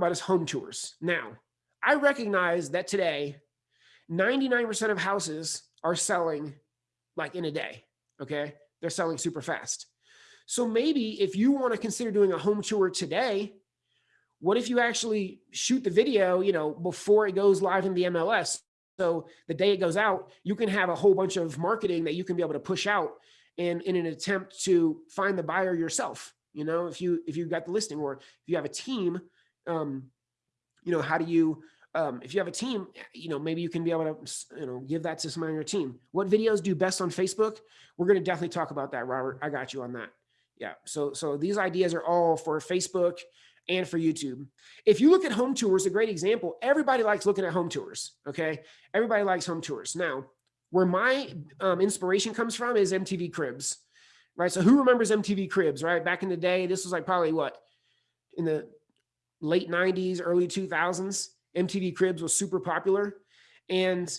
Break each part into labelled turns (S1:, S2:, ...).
S1: about is home tours. Now, I recognize that today, 99% of houses are selling like in a day. Okay. They're selling super fast. So maybe if you want to consider doing a home tour today, what if you actually shoot the video, you know, before it goes live in the MLS? So the day it goes out, you can have a whole bunch of marketing that you can be able to push out in, in an attempt to find the buyer yourself. You know, if you, if you got the listing or if you have a team, um, you know, how do you, um, if you have a team, you know, maybe you can be able to, you know, give that to somebody on your team. What videos do best on Facebook? We're going to definitely talk about that, Robert. I got you on that. Yeah. So, so these ideas are all for Facebook and for YouTube. If you look at home tours, a great example, everybody likes looking at home tours. Okay. Everybody likes home tours. Now, where my um, inspiration comes from is MTV Cribs, right? So who remembers MTV Cribs, right? Back in the day, this was like probably what in the late 90s, early 2000s, MTV Cribs was super popular. And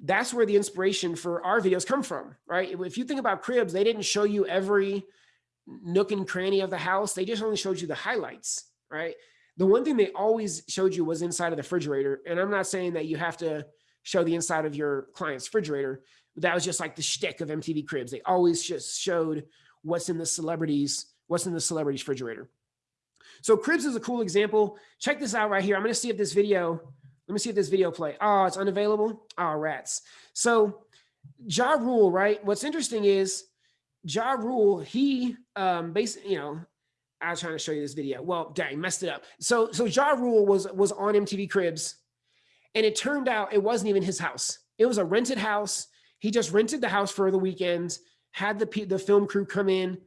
S1: that's where the inspiration for our videos come from, right? If you think about Cribs, they didn't show you every nook and cranny of the house. They just only showed you the highlights, right? The one thing they always showed you was inside of the refrigerator. And I'm not saying that you have to show the inside of your client's refrigerator, that was just like the shtick of MTV Cribs. They always just showed what's in the celebrities, what's in the celebrity's refrigerator. So Cribs is a cool example. Check this out right here. I'm going to see if this video, let me see if this video play. Oh, it's unavailable. Oh, rats. So Ja Rule, right? What's interesting is Ja Rule, he um basically, you know, I was trying to show you this video. Well, dang, messed it up. So so Ja Rule was was on MTV Cribs and it turned out it wasn't even his house. It was a rented house. He just rented the house for the weekend, had the the film crew come in,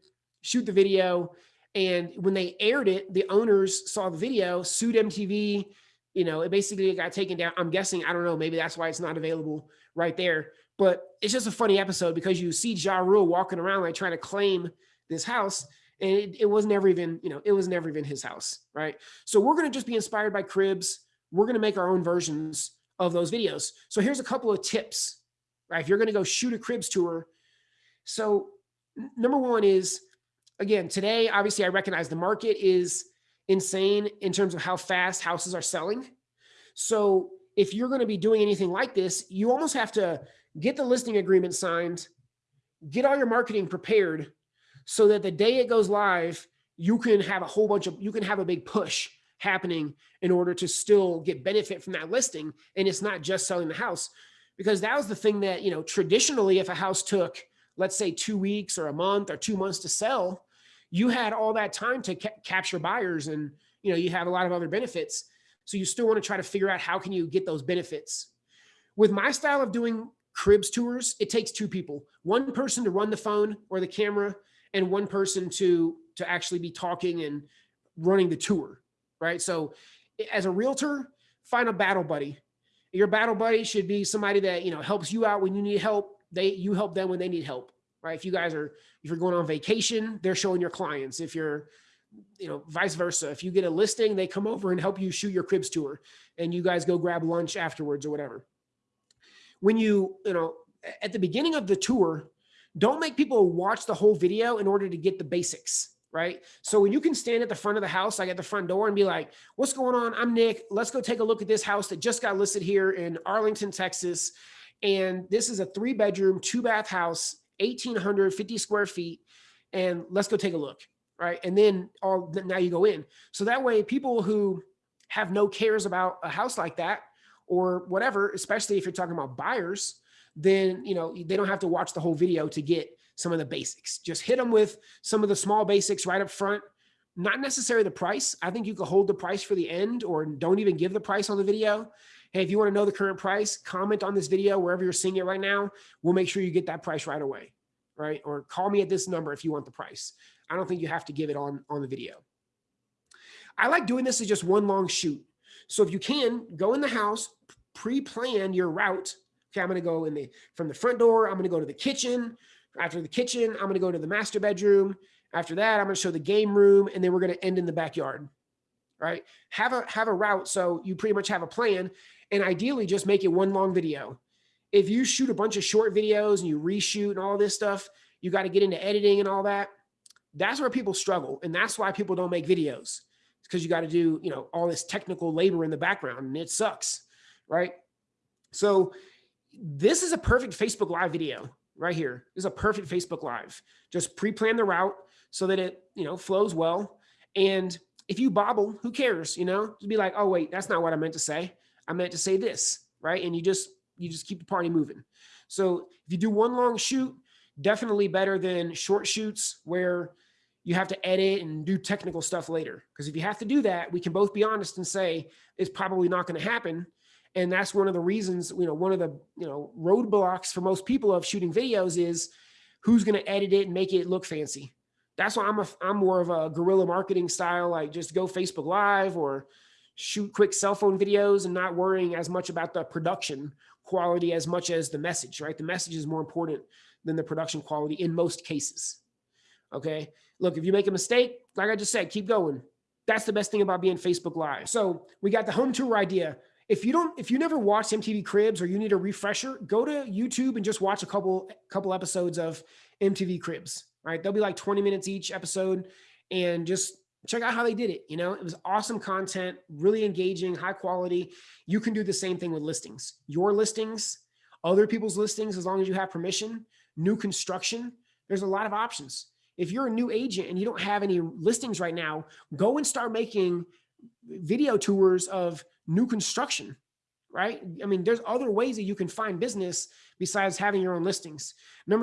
S1: shoot the video, and when they aired it, the owners saw the video, sued MTV. You know, it basically got taken down. I'm guessing, I don't know, maybe that's why it's not available right there. But it's just a funny episode because you see Ja Rule walking around like trying to claim this house and it, it was never even, you know, it was never even his house, right? So we're going to just be inspired by cribs. We're going to make our own versions of those videos. So here's a couple of tips, right? If you're going to go shoot a cribs tour. So number one is again, today, obviously I recognize the market is insane in terms of how fast houses are selling. So if you're going to be doing anything like this, you almost have to get the listing agreement signed, get all your marketing prepared so that the day it goes live, you can have a whole bunch of, you can have a big push happening in order to still get benefit from that listing. And it's not just selling the house because that was the thing that, you know, traditionally, if a house took, let's say two weeks or a month or two months to sell, you had all that time to ca capture buyers and you know you have a lot of other benefits. So you still want to try to figure out how can you get those benefits. With my style of doing cribs tours it takes two people one person to run the phone or the camera and one person to to actually be talking and running the tour right? So as a realtor find a battle buddy. Your battle buddy should be somebody that you know helps you out when you need help. They you help them when they need help right? If you guys are, if you're going on vacation, they're showing your clients. If you're, you know, vice versa. If you get a listing, they come over and help you shoot your cribs tour and you guys go grab lunch afterwards or whatever. When you, you know, at the beginning of the tour, don't make people watch the whole video in order to get the basics, right? So when you can stand at the front of the house, like at the front door and be like, what's going on? I'm Nick. Let's go take a look at this house that just got listed here in Arlington, Texas. And this is a three bedroom, two bath house 1850 square feet and let's go take a look right? And then all now you go in. So that way people who have no cares about a house like that or whatever especially if you're talking about buyers then you know they don't have to watch the whole video to get some of the basics. Just hit them with some of the small basics right up front. Not necessarily the price. I think you could hold the price for the end or don't even give the price on the video Hey, if you want to know the current price, comment on this video wherever you're seeing it right now. We'll make sure you get that price right away, right? Or call me at this number if you want the price. I don't think you have to give it on, on the video. I like doing this as just one long shoot. So if you can, go in the house, pre-plan your route. Okay, I'm to go in the from the front door. I'm to go to the kitchen. After the kitchen, I'm to go to the master bedroom. After that, I'm to show the game room, and then we're to end in the backyard. Right? Have a have a route so you pretty much have a plan and ideally just make it one long video. If you shoot a bunch of short videos and you reshoot and all this stuff, you got to get into editing and all that. That's where people struggle. And that's why people don't make videos because you got to do, you know, all this technical labor in the background and it sucks, right? So this is a perfect Facebook live video right here. This is a perfect Facebook live. Just pre-plan the route so that it, you know, flows well. And if you bobble, who cares? You know, just be like, oh wait, that's not what I meant to say. I meant to say this, right? And you just, you just keep the party moving. So if you do one long shoot, definitely better than short shoots where you have to edit and do technical stuff later. Because if you have to do that, we can both be honest and say it's probably not going to happen. And that's one of the reasons, you know, one of the, you know, roadblocks for most people of shooting videos is who's going to edit it and make it look fancy. That's why I'm a, I'm more of a guerrilla marketing style, like just go Facebook live or shoot quick cell phone videos and not worrying as much about the production quality as much as the message, right? The message is more important than the production quality in most cases. Okay. Look, if you make a mistake, like I just said, keep going. That's the best thing about being Facebook live. So we got the home tour idea. If you don't, if you never watched MTV Cribs or you need a refresher, go to YouTube and just watch a couple, couple episodes of MTV Cribs, right? They'll be like 20 minutes each episode and just check out how they did it. You know, it was awesome content, really engaging, high quality. You can do the same thing with listings, your listings, other people's listings, as long as you have permission, new construction. There's a lot of options. If you're a new agent and you don't have any listings right now, go and start making video tours of new construction, right? I mean, there's other ways that you can find business besides having your own listings. Number